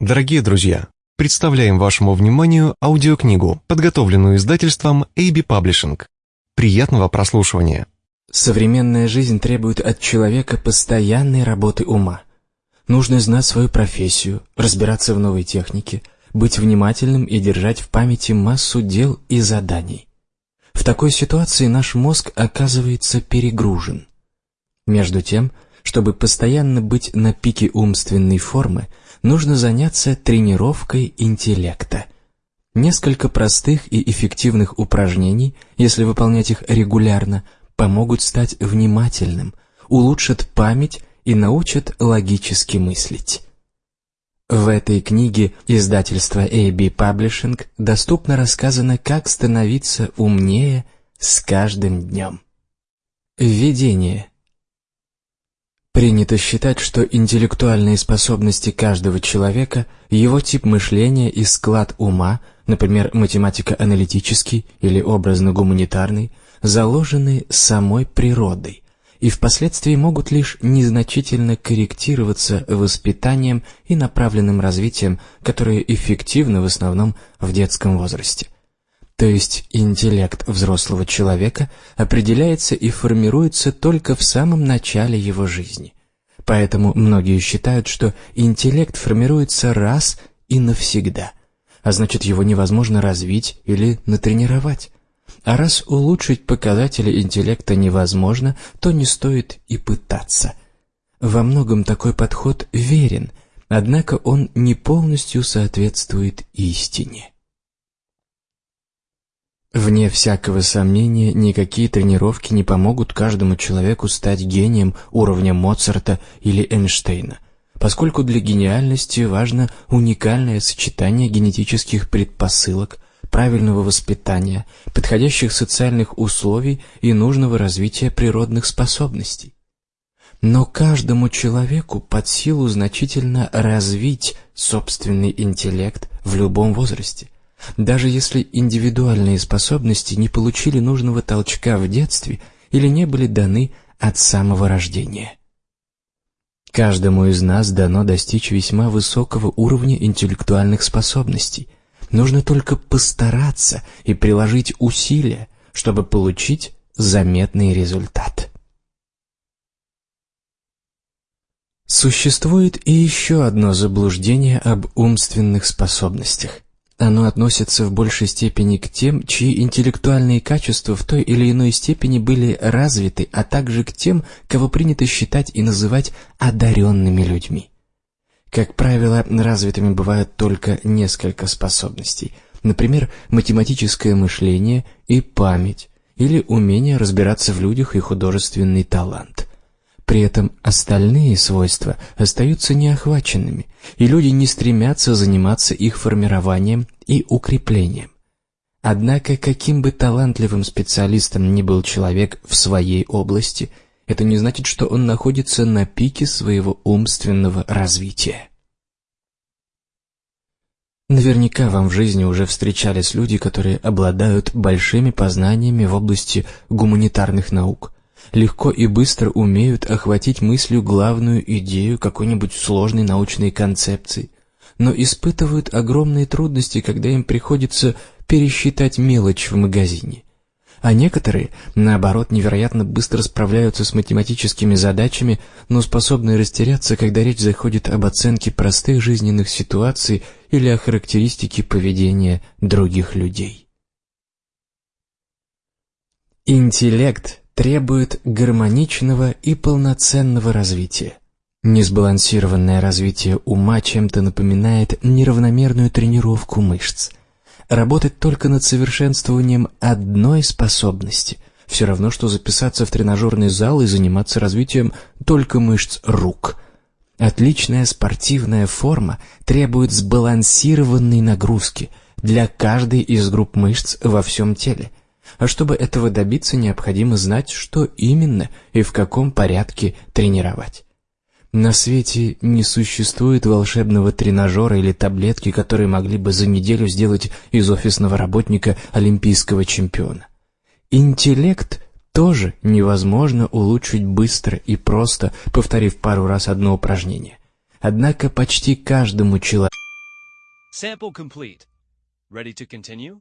Дорогие друзья, представляем вашему вниманию аудиокнигу, подготовленную издательством AB Publishing. Приятного прослушивания. Современная жизнь требует от человека постоянной работы ума. Нужно знать свою профессию, разбираться в новой технике, быть внимательным и держать в памяти массу дел и заданий. В такой ситуации наш мозг оказывается перегружен. Между тем, чтобы постоянно быть на пике умственной формы, нужно заняться тренировкой интеллекта. Несколько простых и эффективных упражнений, если выполнять их регулярно, помогут стать внимательным, улучшат память и научат логически мыслить. В этой книге издательства AB Publishing доступно рассказано, как становиться умнее с каждым днем. Введение. Принято считать, что интеллектуальные способности каждого человека, его тип мышления и склад ума, например, математико-аналитический или образно-гуманитарный, заложены самой природой и впоследствии могут лишь незначительно корректироваться воспитанием и направленным развитием, которое эффективно в основном в детском возрасте. То есть интеллект взрослого человека определяется и формируется только в самом начале его жизни. Поэтому многие считают, что интеллект формируется раз и навсегда, а значит его невозможно развить или натренировать. А раз улучшить показатели интеллекта невозможно, то не стоит и пытаться. Во многом такой подход верен, однако он не полностью соответствует истине. Вне всякого сомнения, никакие тренировки не помогут каждому человеку стать гением уровня Моцарта или Эйнштейна, поскольку для гениальности важно уникальное сочетание генетических предпосылок, правильного воспитания, подходящих социальных условий и нужного развития природных способностей. Но каждому человеку под силу значительно развить собственный интеллект в любом возрасте – даже если индивидуальные способности не получили нужного толчка в детстве или не были даны от самого рождения. Каждому из нас дано достичь весьма высокого уровня интеллектуальных способностей. Нужно только постараться и приложить усилия, чтобы получить заметный результат. Существует и еще одно заблуждение об умственных способностях. Оно относится в большей степени к тем, чьи интеллектуальные качества в той или иной степени были развиты, а также к тем, кого принято считать и называть одаренными людьми. Как правило, развитыми бывают только несколько способностей, например, математическое мышление и память, или умение разбираться в людях и художественный талант. При этом остальные свойства остаются неохваченными, и люди не стремятся заниматься их формированием и укреплением. Однако, каким бы талантливым специалистом ни был человек в своей области, это не значит, что он находится на пике своего умственного развития. Наверняка вам в жизни уже встречались люди, которые обладают большими познаниями в области гуманитарных наук – легко и быстро умеют охватить мыслью главную идею какой-нибудь сложной научной концепции, но испытывают огромные трудности, когда им приходится пересчитать мелочь в магазине. А некоторые, наоборот, невероятно быстро справляются с математическими задачами, но способны растеряться, когда речь заходит об оценке простых жизненных ситуаций или о характеристике поведения других людей. Интеллект требует гармоничного и полноценного развития. Несбалансированное развитие ума чем-то напоминает неравномерную тренировку мышц. Работать только над совершенствованием одной способности – все равно, что записаться в тренажерный зал и заниматься развитием только мышц рук. Отличная спортивная форма требует сбалансированной нагрузки для каждой из групп мышц во всем теле – а чтобы этого добиться, необходимо знать, что именно и в каком порядке тренировать. На свете не существует волшебного тренажера или таблетки, которые могли бы за неделю сделать из офисного работника олимпийского чемпиона. Интеллект тоже невозможно улучшить быстро и просто, повторив пару раз одно упражнение. Однако почти каждому человеку Sample complete. Ready to continue?